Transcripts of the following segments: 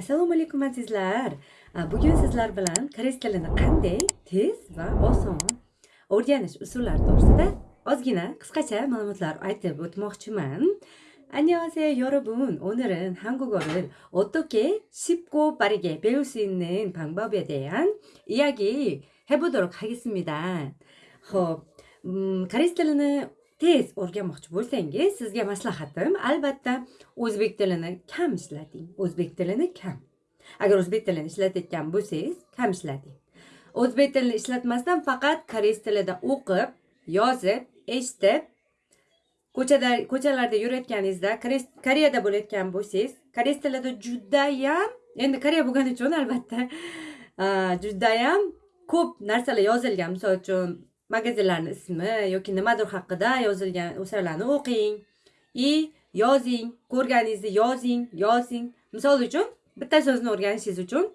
assalomu alaykum azizlar bugun sizlar bilan koreys tilini qanday tez va oson o'rganish usullari to'g'risida ozgina qisqacha ma'lumotlar aytib o'tmoqchiman 안녕하세요 여러분 오늘은 한국어를 어떻게 쉽고 빠르게 배울 수 있는 방법에 대한 이야기 해보도록 하겠습니다 ho'p 음, koreys tilini tez o'rganmoqchi bo'lsangiz sizga maslahatim albatta o'zbek tilini kam ishlating o'zbek tilini kam. Agar o'zbek tilini ishlatayotgan bo'lsangiz kam ishlating. O'zbek tilini ishlatmasdan faqat koreys tilida o'qib yozib eshitib ko'chada ko'chalarda yurayotganingizda koreyada bo'layotgan bo'lsangiz koreys tilida judayam endi koreya bo'lgani uchun albatta judayam ko'p narsalar yozilgan. Misol uchun magazinlarni ismi yoki nimadir haqida yozilgan o'shalarni o'qing. И yozing ko'rganingizni yozing yozing. Misol uchun bitta so'zni o'rganishingiz uchun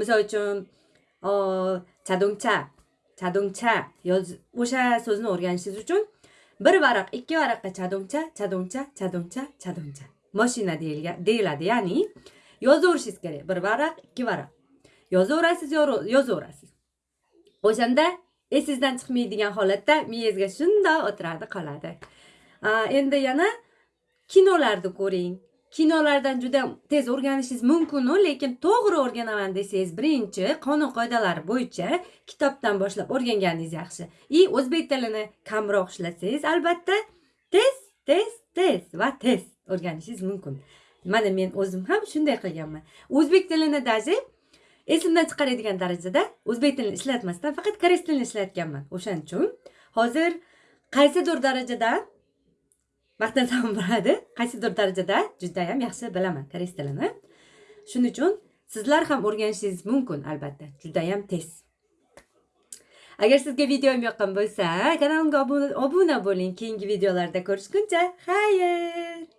misol uchun chadongcha chadongcha yoz o'sha so'zni o'rganishingiz uchun bir varaq ikki varaqqa chadongcha chadongcha chadongcha chadongcha. Moshina deyiladi ya'ni yozaverishingiz kerak. Bir varaq ikki varaq. Yozaverasiz yozaverasiz. O'shanda esingizdan chiqmaydigan holatda miyangizga shundoq o'tiradi qoladi. Endi yana kinolarni ko'ring. Kinolardan juda tez o'rganishingiz mumkinu lekin to'g'ri o'rganaman desangiz birinchi qonun qoidalari bo'yicha kitobdan boshlab o'rganganingiz yaxshi. И o'zbek tilini kamroq ishlatsangiz albatta tez tez tez va tez o'rganishingiz mumkin. Mana men o'zim ham shunday qilganman. O'zbek tilini даже esimdan chiqaradigan darajada o'zbek tilini ishlatmasdan faqat koreys tilini ishlatganman. O'shaning uchun hozir qaysidir darajada maqtansam bo'ladi qaysidir darajada judayam yaxshi bilaman koreys tilini. Shuning uchun sizlar ham o'rganishingiz mumkin albatta. Judayam tez. Agar sizga videom yoqqan bo'lsa kanalimga obuna bo'ling. Keyingi videolarda ko'rishguncha xayr!